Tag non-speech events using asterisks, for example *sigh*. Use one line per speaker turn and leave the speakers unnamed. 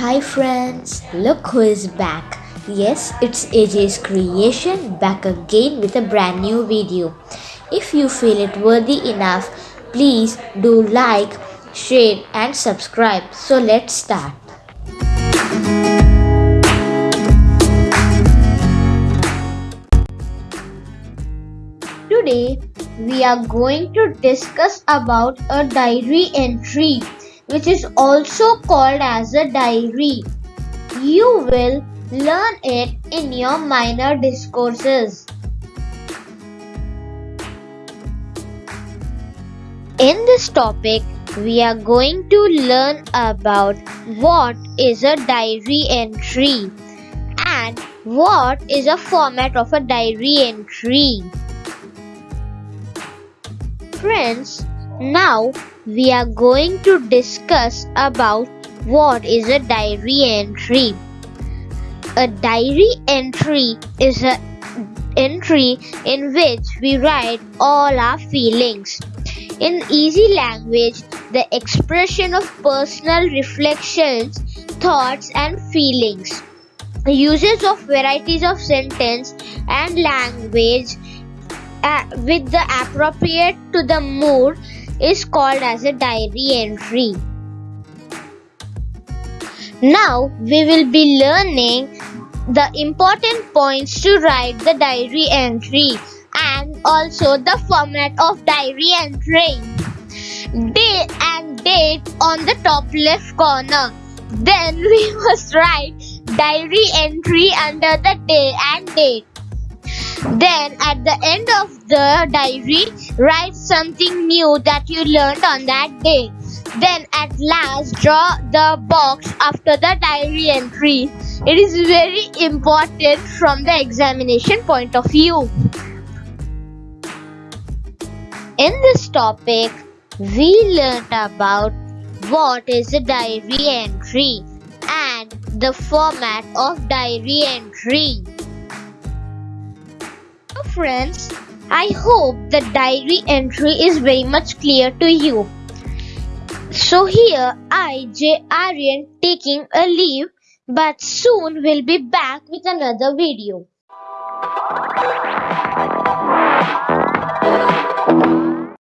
Hi friends, look who is back. Yes, it's AJ's creation back again with a brand new video. If you feel it worthy enough, please do like, share and subscribe. So let's start. Today we are going to discuss about a diary entry which is also called as a diary. You will learn it in your minor discourses. In this topic, we are going to learn about what is a diary entry and what is a format of a diary entry. Friends, now we are going to discuss about what is a diary entry. A diary entry is an entry in which we write all our feelings. In easy language, the expression of personal reflections, thoughts and feelings. Uses of varieties of sentence and language uh, with the appropriate to the mood is called as a diary entry. Now we will be learning the important points to write the diary entry and also the format of diary entry. Day and date on the top left corner. Then we *laughs* must write diary entry under the day and date. Then at the end of the diary, write something new that you learned on that day. Then at last, draw the box after the diary entry. It is very important from the examination point of view. In this topic, we learned about what is a diary entry and the format of diary entry friends, I hope the diary entry is very much clear to you. So here I J Aryan taking a leave but soon we'll be back with another video.